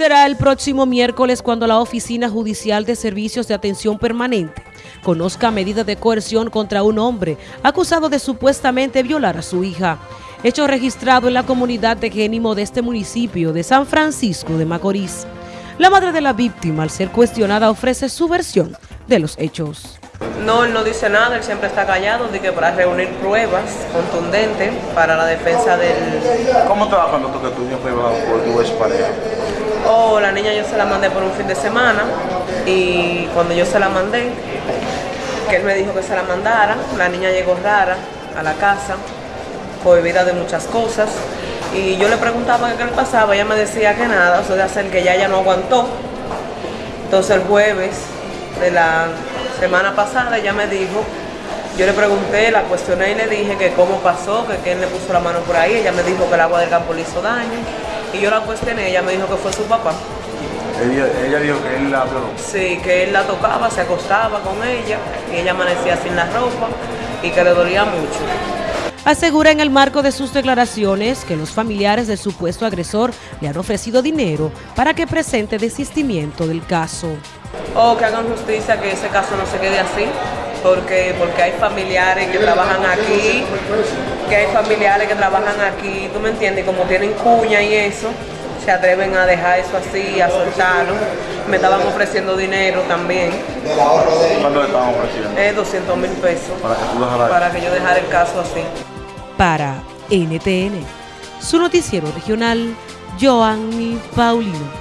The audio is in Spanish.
Será el próximo miércoles cuando la Oficina Judicial de Servicios de Atención Permanente conozca medidas de coerción contra un hombre acusado de supuestamente violar a su hija. Hecho registrado en la comunidad de Génimo de este municipio de San Francisco de Macorís. La madre de la víctima, al ser cuestionada, ofrece su versión de los hechos. No, él no dice nada, él siempre está callado, de que para reunir pruebas contundentes para la defensa del... ¿Cómo te va cuando tú que tu niño fue por tu ex pareja? Oh, la niña yo se la mandé por un fin de semana y cuando yo se la mandé, que él me dijo que se la mandara, la niña llegó rara a la casa, cohibida de muchas cosas y yo le preguntaba qué le pasaba, ella me decía que nada, o sea, de hacer que ya ella no aguantó. Entonces el jueves de la semana pasada ella me dijo, yo le pregunté, la cuestioné y le dije que cómo pasó, que quién le puso la mano por ahí, ella me dijo que el agua del campo le hizo daño y yo la cuestioné, ella me dijo que fue su papá. Ella, dijo que él la violó. Sí, que él la tocaba, se acostaba con ella y ella amanecía sin la ropa y que le dolía mucho. Asegura en el marco de sus declaraciones que los familiares del supuesto agresor le han ofrecido dinero para que presente desistimiento del caso. O que hagan justicia, que ese caso no se quede así, porque, porque hay familiares que trabajan aquí, que hay familiares que trabajan aquí, tú me entiendes, como tienen cuña y eso, se atreven a dejar eso así, a soltarlo. Me estaban ofreciendo dinero también. ¿Cuánto le estaban ofreciendo? Eh, 200 mil pesos. Para que, tú para que yo dejara el caso así. Para NTN, su noticiero regional, Joanny Paulino.